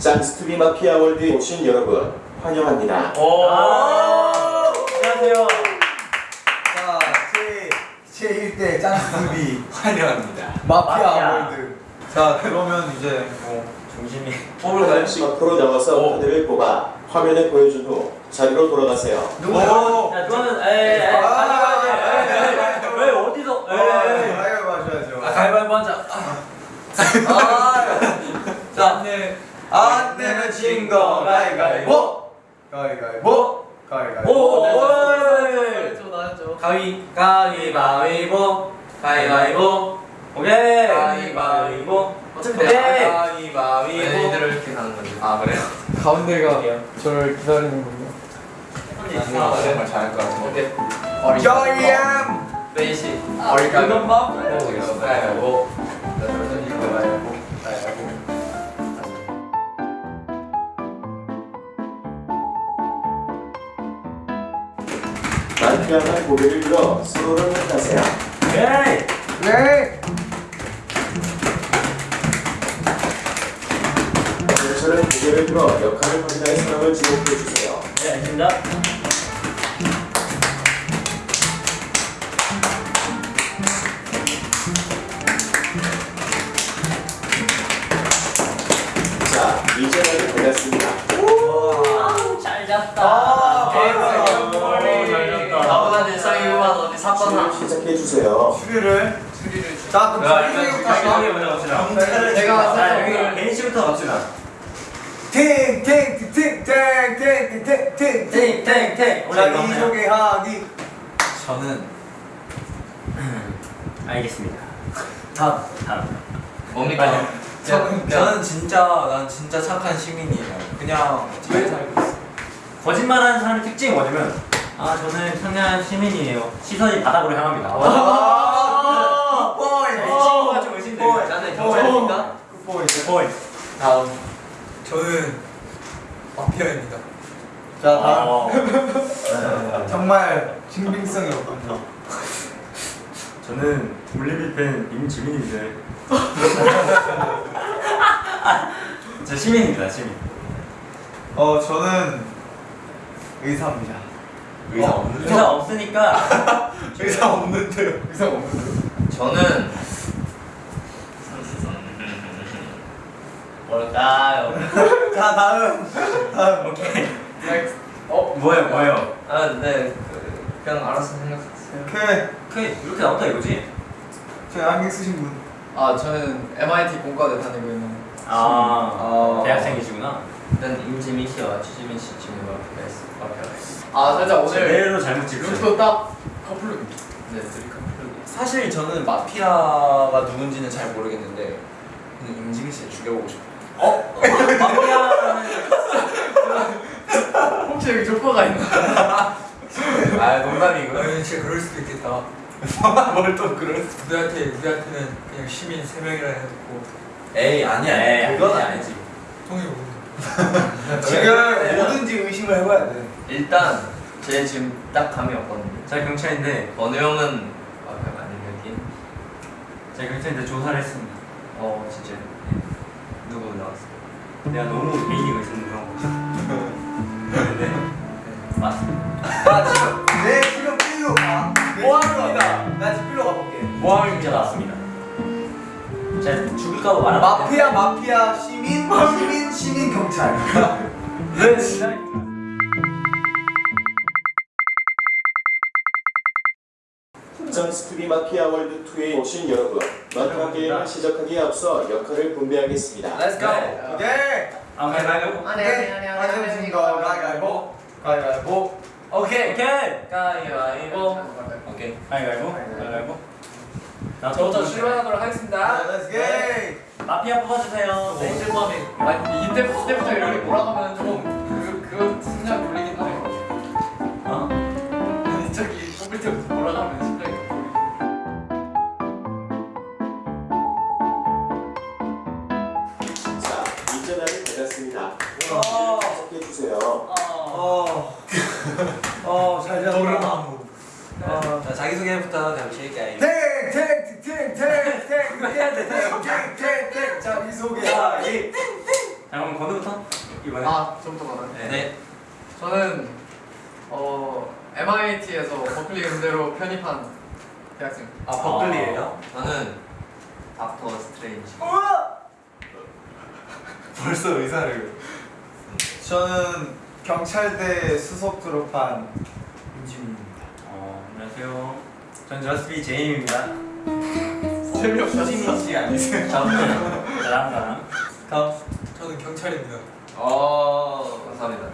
짱스투비 마피아 월드에 오신 여러분 환영합니다. 오. 안녕하세요. 자, 제, 제 1대 짱스비 환영합니다. 마피아, 마피아. 월드 자, 그러면 이제 뭐 중심이 한 명씩 앞으로 나와서 오. 카드를 뽑아 화면에 보여준 후 자리로 돌아가세요. 누구? 야, 그거는 에이, 에이, 아. 아, 에이, 왜 어디서? 에이. 가위바위보 하셔야죠 아, 가위바위보 하자. 자, 안 내면 진거 가위바위보 가위바위보 가위바위보 오, 오, 나였죠 나였죠 가위, 가위바위보, 가위바위보. 오케이. 가위바위보. 어차피 가위바위보. 얘네들을 이렇게 가는 건데 아, 그래요? 가운데가 저를 기다리는 군요 정말 잘할 것. 오케이 저이엠 베이시 어리가미. 가위바위보 가위바위보. 가위바위보 가위바위보 마피아가 고개를 들어 서로를 만나세요. 오케이. 네 경찰은 고개를 들어 역할을 확인할 사람을 지목해 주세요. 네, 알겠습니다. 자, 이제 날이 되었습니다. 잘 잤다. 아, 대박. 대박. 잘 잤다. 나보다 일상이구만 어디 사건 수리를 하 시작해 주세요. 추리를 자, 그럼? 자기 먼저 갑시다. 제가 자, 여기 개인 씨부터 갑시다. 팅팅팅팅팅팅팅팅팅 탱탱탱. 자기 소개하기 저는 알겠습니다. 다음 다음. 뭡니까? 저는 저는 진짜 난 진짜 착한 시민이에요. 그냥 잘 살고 있어. 거짓말하는 사람의 특징이 뭐냐면 아 저는 청년 시민이에요. 시선이 바닥으로 향합니다. 아, 이 친구가 좀 의심돼요. 나는 경찰입니까? 굿보이 포인트. 다음 저는 마피아입니다. 자 다음 어, 정말 신빙성이 없군요 저는 올리비 팬 임지민입니다. 저 시민입니다, 시민. 어 저는 의사입니다 의사 없는 의사 없으니까 의사 없는데요 의사 없는데 저는 뭘까요? 자 다음 다음 오케이. 어? 뭐예요, 뭐예요? 아, 네. 그, 그냥 알아서 생각하세요. 오케이 오케이 이렇게 나온다 이거지? 저희 안경 쓰신 분 아, 저는 MIT 공과대 다니고 있는 아, 어. 대학생이시구나. 일단 임지민 씨와 추지민 씨 친구가 있어요. 아, 살짝 오늘 제대로 잘못 찍으셨네. 룩도 딱 커플룩. 네, 둘이 커플룩. 사실 저는 마피아가 누군지는 잘 모르겠는데 그냥 임지민 씨를 죽여보고 싶어요. 마피아는 혹시 여기 조커가 있나? 아 농담이고. 아니 진짜 그럴 수도 있겠다. 뭘 또 그럴 수? 우리한테 우리한테는 그냥 시민 세 명이라 해놓고. 에이 아니야. 에이, 그건 아니지. 아니지. 지금 뭐든지 의심을 해봐야 돼 일단 제 지금 딱 감이 왔거든요. 제가 경찰인데 어느 형은 마피아가 아닌 여기. 제가 경찰인데 조사를 했습니다. 어, 진짜. 누구 나왔어? 내가 너무 개인이 의심을 그런 거. 근데 맞습니다. 나 지금 내 지금 필로 가 모함입니다. 나 지금 필로 가볼게 모함입니다 나왔습니다. 제가 죽을까봐 말하면 마피아 마피아 시민 시민 시민 경찰 네 진짜. 짱스투비 마피아 월드 2에 오신 여러분, 마피아 게임을 시작하기에 앞서 역할을 분배하겠습니다. Let's go. 네. 오케이 아 가위바위보. 아니, 아니, 아니, 아니, 아니. 거 가위바위보 가위바위보 오케이. 오케이. 가위바위보. 오케이. 가위바위보. 가위바위보. 나 저부터 출발하도록 하겠습니다. Let's get 마피아 뽑아주세요. 네. 셀범이 아니 이때 이때 부터 이렇게 몰아가면 좀 그, 그거 심장 돌리긴 하네. 어? 아니 저기 뽑을 때부터 몰아가면 심장이. 자. 어. 시작해 주세요. 어. 어 잘 잡았다 어. 자 자기 소개부터 잠실게요. 탱 이거 해야 돼. 땡땡땡. 자, 미소개하기. 아, 예. 자, 그럼 건우부터 이번에. 아, 저부터 받아요. 네. 네. 저는 어 MIT에서 버클리 음대로 편입한 대학생. 아, 버클리예요? 아, 저는 닥터 스트레인지. 벌써 의사를. 저는 경찰대 수석 졸업한 임지민입니다. 어, 안녕하세요. 전 저스비 제임입니다. 재미없어. 씨 아니세요? 나랑 나랑. 다음. 저는 경찰입니다. 어 감사합니다.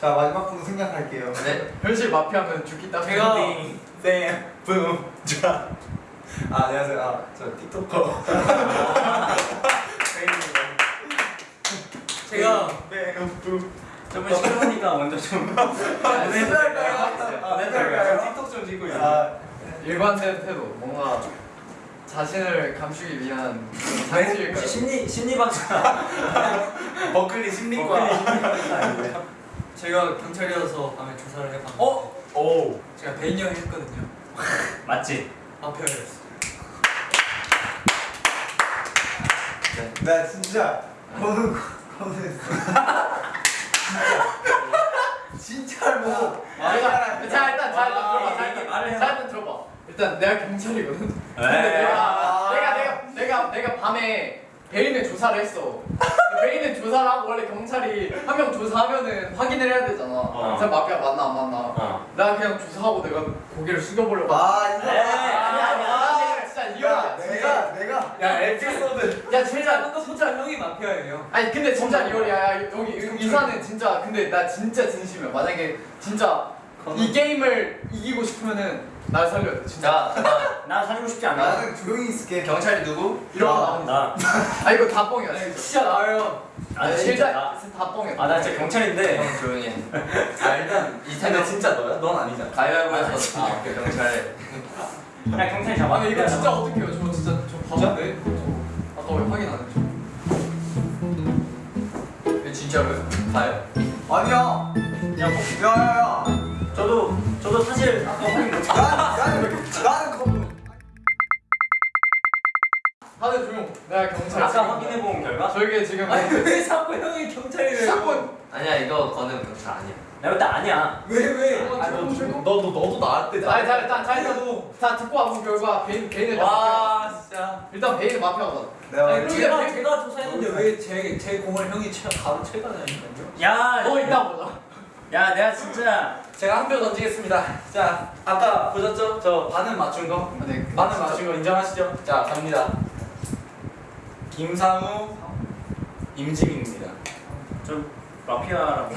자 마지막 분 생략할게요. 네. 현실 마피아면 죽기 딱. 제가 쌤, 붐, 자. 아, 안녕하세요. 아, 저 틱톡커. 제가 뱀, 붐. 저번 시켜보니까 먼저 좀. 멘트 할까요? 멘트 할까요? 틱톡 좀 찍고 있어요. 아, 일관된 태도. 뭔가 자신을 감추기 위한 자신을 혹시 심리 심리 박사. 버클리 심리과. 아니고요. 제가 경찰이어서 밤에 조사를 해봤는데. 어? 오. 제가 배인영 했거든요. 맞지? 마피아였어요. 나 진짜 거는 거는 진짜 뭐 자, 자 일단 자 일단 들어봐. 자 아, 일단 말을 해봐. 자 일단 들어봐. 일단 내가 경찰이거든. 근데 네. 내가 내가 내가 내가 내가 밤에 베인을 조사를 했어. 베인을 조사를 하고 원래 경찰이 한 명 조사하면은 확인을 해야 되잖아. 어. 저 마피아 맞나 안 맞나. 어. 나 그냥 조사하고 내가 고개를 숙여보려고. 아 이거 아니야 아니야. 내가 진짜 리얼이야. 야 내가 내가 야, 에피소드. 야 진짜 거 진짜 형이 마피아예요. 아니 근데 진짜 리얼이야 야, 여기 이사는 진짜 근데 나 진짜 진심이야 만약에 진짜 이 게임을 이기고 싶으면은 날 살려야 돼 진짜 자, 나나 살고 싶지 않아. 나는 조용히 있을게. 경찰이 누구? 이런 거 아, 나. 아 이거 다 뻥이야 진짜 진짜 나요. 아 진짜 진짜 나. 다 뻥이야 아나 진짜 경찰인데. 형 조용히 해. 아, 일단 이 근데 진짜 너야? 넌 아니잖아. 가위바위보에서 아, 그 경찰. 그냥 경찰 잡아. 아니 이거 진짜 어떡해요 저 진짜 저 바본데 저 아까 왜 확인 안 했죠 이거 진짜로요? 가요. 아니야. 야, 뭐, 야야야. 저도 저도 사실 아까 확인 못. 나는 나는 거는 다들 조용 내가 경찰 아까 확인해 본 결과. 저에게 지금 왜 자꾸 형이 경찰이래요? 사건 아니야 이거 거는 경찰 아니야. 내가 볼때 아니야. 왜 왜? 아니, 너, 너, 너 너도 나한테 아니 자 일단 자 일단 다 듣고 와본 결과 베인 베인을 와 진짜. 일단 베인을 마피아거든 내가 아니 제가 왜- 제가 조사했는데 왜 제 제 공을 형이 채, 바로 채가냐니까요? 야, 너 이따 보자 야, 내가 진짜 제가 한 표 던지겠습니다. 자 아까 보셨죠? 저 반은 맞춘 거. 네, 반은 맞춘 거 인정하시죠? 자 갑니다. 김상우, 임지민입니다. 좀 마피아라고.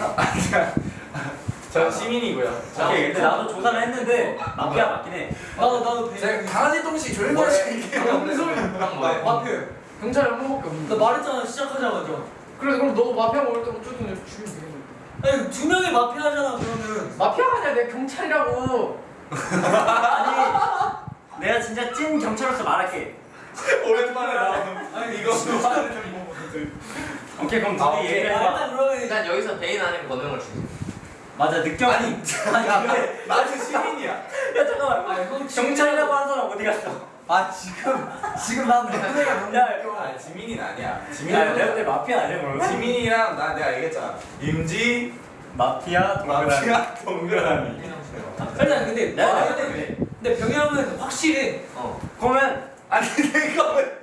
전 시민이고요. 오케이, 근데 나도 조사를 했는데 마피아 맞긴 해. 나도 나도 제가 강아지 똥식 조용히 뭐래? 하시게. 형 뭐해? 마피아. 경찰이 한 명밖에 없는데 나 말했잖아 시작하자마자. 그래 그럼 너도 마피아 먹을 때 어쨌든 죽이면 되겠네 아니 두 명이 마피아잖아 그러면. 마피아가 아니라 내가 경찰이라고 아니, 내가 진짜 찐 경찰로서 말할게. 오랜만에 나. 아니 이거 오케이, 그럼 아, 둘이. 얘기해봐. 그러면 일단 여기서 베인 아니면 권능을 주지. 맞아, 느껴. 아니, 아니, 근데 나는 시민이야. 야 잠깐만. 경찰이라고 하는 사람 어디 갔어? 아 지금 지금 난 너네가 너무 야, 아 지민이는 아니야. 야, 내가 그때 마피아 아니야, 그러면? 지민이랑 나 내가 얘기했잖아. 임지 마피아 동그라미. 마피아 동그라미. 일단 근데 내가 아, 내가 근데, 그래. 근데 병영은 확실해. 어. 그러면 아니 내가 왜?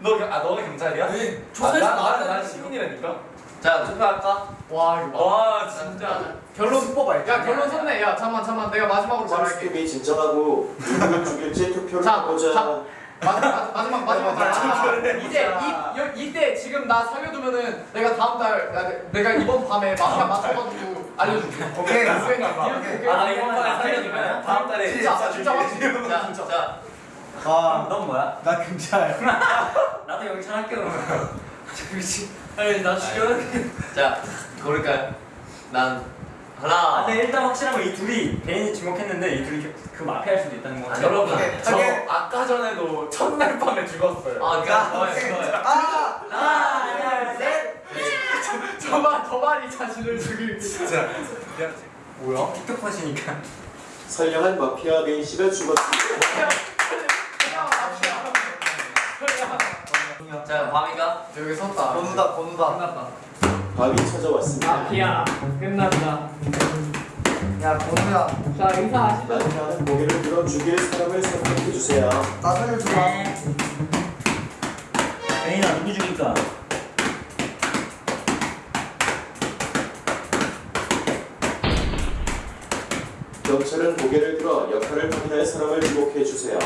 너아 너가 경찰이야? 왜? 아, 조사에서 나, 나, 난 나왔는데 시민이라니까. 자 투표할까? 와 이거 봐. 와 진짜. 결론 슈퍼바이크. 야 결론 섰네 야 잠만 잠만 내가 마지막으로 말할게 상수팀이 진정하고 누구를 죽일지 투표를 자, 해보자. 자. 마지막 마지막 마지막 자, 마지막 이제 이 여- 이때 지금 나 살려두면은 내가 다음 달 나- 내가 이번 밤에 마피아 맞춰가지고 알려줄게 오케이. 오케이 오케이 아, 나 이번 판에 살려주면 다음 달에 진짜 진짜 확실히 자, 자, 아, 넌 뭐야? 나 경찰. 나도 경찰 할게 그러면. 아니 나 죽여. 자, 고를까요? 난 아, 하나. 근데 일단 확실한 건 이 둘이 베인이 지목했는데 이 둘이 그- 그 마피아일 수도 있다는 거. 아니, 여러분 오케이, 저. 아까 전에도 첫날 밤에 죽었어요. 아, 그니까 좋아요. 아, 하나, 둘, 셋. 저말 저 말이 자신을 죽일 진짜. 뭐야? 틱톡 하시니까. 선량한 마피아 베인 씨가 죽었습니다. 자, 밤이가 여기 섰다 번우다 번우다. 끝났다 밤이 찾아왔습니다. 마피아 끝났다 야 번호야 자 인사하시죠. 마피아는 고개를 들어 죽일 사람을 선택해 주세요. 나 살려주라 베인아 누구 죽일까? 경찰은 고개를 들어 역할을 확인할 사람을 지목해 주세요.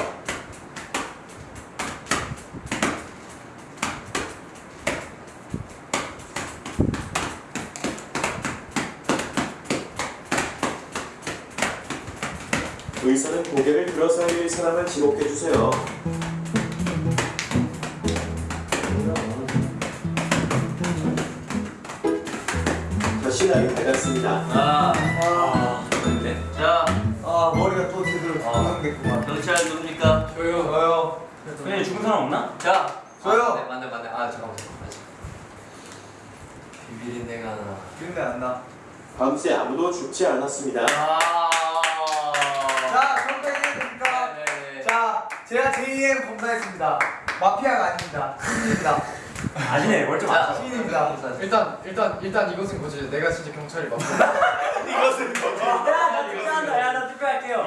의사는 고개를 들어서 할 사람을 지목해 주세요. 다시 날이 밝았습니다. 아, 아, 근데 자, 아 머리가 또 제대로 조정됐구만 경찰 누굽니까? 저요. 저요 베인 죽은 사람 없나? 자, 저요. 아, 맞네, 맞네, 맞네. 아, 잠깐만, 잠깐만. 비밀인데가 하나. 기억이 안나 밤새 아무도 죽지 않았습니다. 아, 제가 제2의 검사했습니다. 마피아가 아닙니다. 시민입니다. 아니네. 월좀 자, 안 시민입니다. 일단 일단 일단 이것은 거지. 내가 진짜 경찰이 맞고. 야나 투표한다. 야나 투표할게요.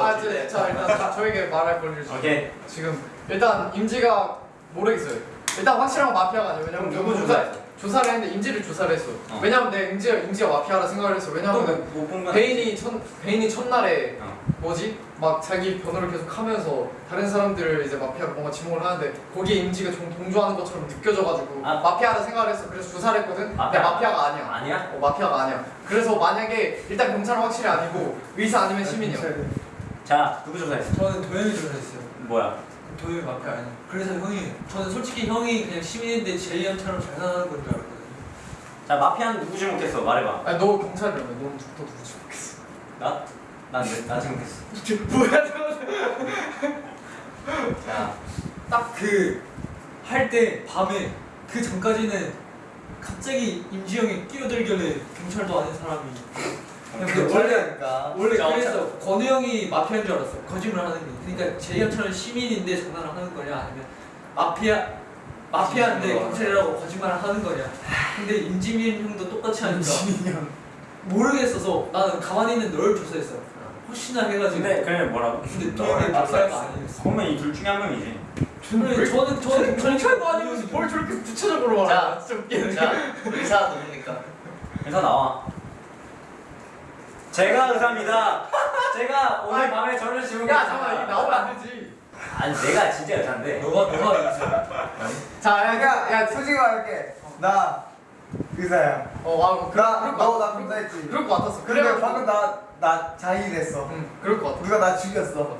아, 저, 자 일단 자, 저에게 말할 권리를 주세요. 오케이. 지금 일단 임지가 모르겠어요. 일단 확실한 건 마피아가 아니에요. 왜냐면 누구 조사 조사를 했는데 임지를 조사를 했어. 어. 왜냐면 내 임지가 임지가 마피아라 생각을 했어. 왜냐면 또못본건 베인이 첫 베인이 첫날에 어. 뭐지 막 자기 변호를 계속 하면서 다른 사람들을 이제 마피아가 뭔가 지목을 하는데 거기에 임지가 좀 동조하는 것처럼 느껴져가지고 아. 마피아라 생각을 했어. 그래서 조사를 했거든. 근데 마피아. 마피아가 아니야. 아니야? 어, 마피아가 아니야. 그래서 만약에 일단 경찰은 확실히 아니고 의사 아니면 시민이야. 자 누구 조사했어? 저는 도현이 조사했어요. 뭐야? 도현이 마피아 아니야. 그래서 형이 저는 솔직히 형이 그냥 시민인데 제이언처럼 잘 사는 건 줄 알았거든요. 자 마피아는 누구 지목했어? 말해봐 아니 너 경찰이라며. 너 누구 너 누구 지목했어? 나? 난나 지목했어 뭐야 자, 딱 그 할 때 밤에 그 전까지는 갑자기 임지 형이 끼어들길래 경찰도 아닌 사람이 그 원래 원래 자, 그래서 권우 형이 마피아인 줄 알았어 거짓말 하는 게 그러니까 제이언처럼 시민인데 장난을 하는 거냐 아니면 마피아 마피아인데 경찰이라고 거짓말을 하는 거냐. 근데 임지민 형도 똑같이 하니까 모르겠어서 나는 가만히 있는 널 조사했어 혹시나 해가지고. 근데 그래 뭐라고? 근데 도현이 마피아가 아니었어. 그러면 이 둘 중에 한 명이지. 그래 저는 저는 경찰도 아니면서 뭘 저렇게 구체적으로 말해? 자. 자, 의사 누굽니까? 의사 나와 제가 의사입니다. 제가 오늘 아니, 밤에 저를 지목했습니다. 야 잠깐 이게 나오면 안 되지. 아니 내가 진짜 의사인데. 너가 너가 이제 자, 야, 야, 야 솔직히 말할게. 나 의사야. 어, 와, 그, 나 그럴 것너 같- 나 검사했지. 그럴 것 같았어. 근데 그래, 방금 나나 자인했어. 응, 그럴 것 같아. 누가 나 죽였어.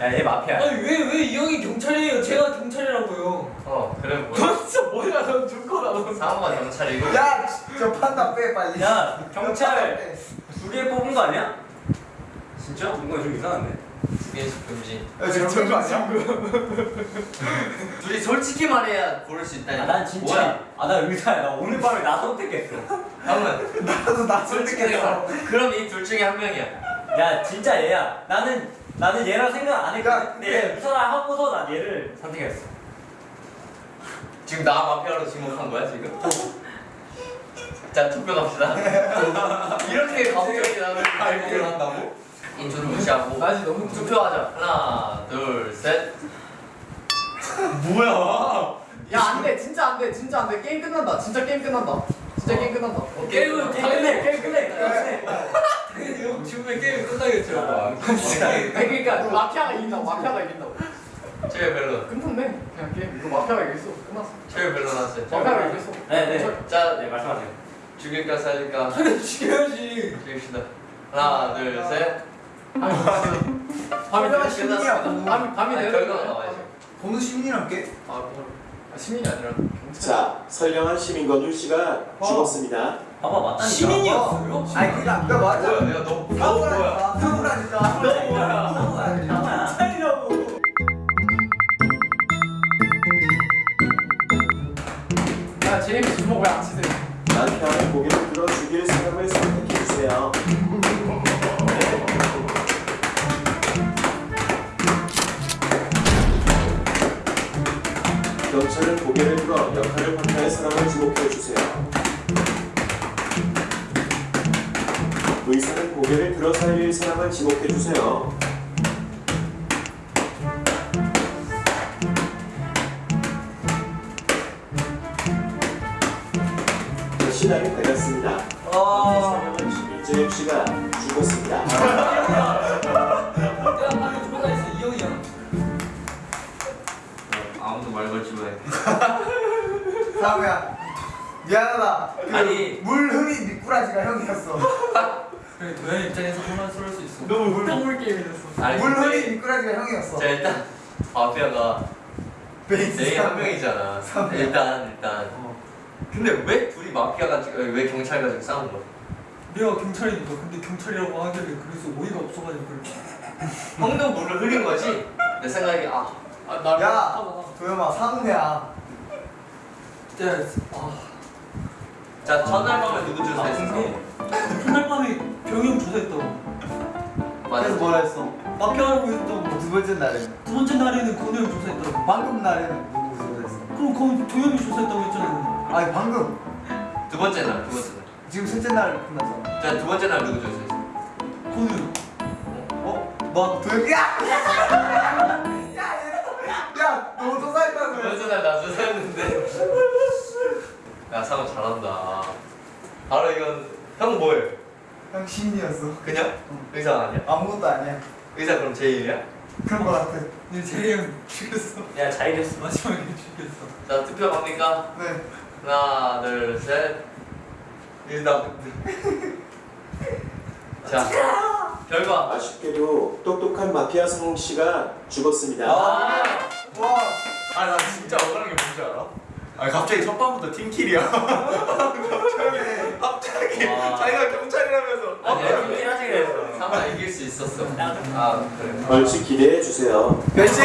야 얘 마피아 아니 왜 왜 이 형이 경찰이에요? 제가 경찰이라고요. 어, 그래? 너 진짜 뭐야, 넌 죽거나 너. 상호가 경찰이고. 야 저 판단 빼 빨리. 야 경찰. 빼. 두 개 뽑은 거 아니야? 진짜? 뭔가 좀 이상한데? 두 개씩 금지. 야 지금 그런 거 아니야? 둘이 솔직히 말해야 고를 수 있다니. 아난 진짜 뭐야? 아 나 의사야 나 오늘 밤에 나 선택했어 형은 나도 나 선택했어. 그럼 이 둘 중에 한 명이야. 야 진짜 얘야 나는 나는 얘랑 생각 안 야, 했거든 근데 그래. 얘 의사라 하고서 난 얘를 선택했어 지금 나 마피아로 지목한 거야 지금? 자 투표 갑시다. 이렇게 가부적이 나는 발표를 한다고? 인초를 무시하고 아직 너무 투표하자. 하나, 둘, 셋. 야, 안 돼. 진짜 안 돼. 진짜 안 돼. 게임 끝난다. 진짜 게임 끝난다. 진짜 게임 끝난다. 게임은 게임 끝내 게임 끝내 당연히 형 지금의 게임 끝나겠죠 아, 아니, 그러니까 마피아가 이긴다고. 마피아가 이긴다고. 최후 벨론. 끝났네. 그냥 게임. 이거 마피아가 이겼어. 끝났어. 최후 벨론 하세요. 마피아가 이겼어. 네네 자, 네 말씀하세요 죽일까 살릴까? 그래 죽여야지 죽입시다. 하나, 둘, 셋. 아니, 진짜. 밤이 되면 시민이야. 끝났습니다. 밤이 밤이 되면 결과가 끝났어. 나와야지. 보는 시민이랑 깨? 아, 뭐, 아, 시민이 아니라 경찰. 자, 선량한 시민 건율 씨가 죽었습니다. 봐봐 맞다니까 시민이었어요? 아니 그니까 그니까 맞아 뭐야, 내가 너, 너 뭐야? 사고라니까 뭐야 살려고 야, 제임스 주먹 왜안 치세요? 마피아는 고개를 들어 죽일 사람을 선택해 주세요. 경찰은 고개를 들어 역할을 확인할 사람을 지목해 주세요. 의사는 고개를 들어 살릴 사람을 지목해 주세요. 되었습니다. 어. 이재엽 씨가 죽었습니다. 아무도 말 걸지 마. 사무야 미안하다. 그 아니. 물 흐린 미꾸라지가 형이었어. 그래 도현 입장에서 혼란스러울 수 있어 너무 물- 물 게임이 됐어 물 흐린 미꾸라지가 형이었어. 자 일단 마피아가 베이스 내일 한 사무. 명이잖아. 명. 일단 일단. 근데 왜 둘이 마피아가 지- 왜 경찰 가지고 싸운 거야? 내가 경찰이니까 근데 경찰이라고 하길래 그래서 오이가 없어가지고 그래 형도 물을 흐린 거지? 내 생각에 아 아나 야 도영아 사무야. 진짜 아 자, 전날 밤에 누구 조사했어? 근데 그날 밤에 병이 형 조사했다고 맞아. 그래서 뭐라 했어? 마피아라고 했다고 두 번째 날에는 두 번째 날에는 건우 형 조사했다고 방금 날에는 누구 조사했어? 그럼 거기 도현이 조사했다고 했잖아 아니 방금 두 번째 날, 두 번째 날. 지금 셋째 날 끝났잖아. 자, 두 번째 날 누구? 건우 형 어? 너 도영이 야! 야! 얘- 야! 너두 조사했다고 번째 날나 조사했는데. 야, 상호 잘한다. 바로 이건 형 뭐해? 형 신이었어. 그냥? 의사 아니야? 아무것도 아니야. 의사 그럼 제이야? 그런 거 같아. 근데 제이 형 죽였어 야 잘했어. 마지막에 죽였어 자, 투표 갑니까? 네. 하나, 둘, 셋. 일단. 자, 결과. 아쉽게도 똑똑한 마피아 성웅 씨가 죽었습니다. 아, 와. 아 나 진짜 억울한 게 뭔지 알아? 아 갑자기 첫 방부터 팀킬이야. 갑자기 갑자기 와. 자기가 경찰이라면서. 아니야, 이긴 하지 그랬어. 상호 이길 수 있었어. 아, 그래. 벌칙 기대해 주세요. 몇시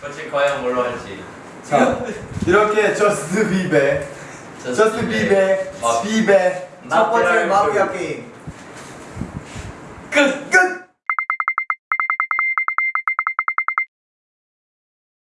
그렇지, 과연 뭘로 할지. 자, 이렇게 저스트 비베, 저스트 비베, 아, 비베 첫 번째 마피아 게임 끝! 끝!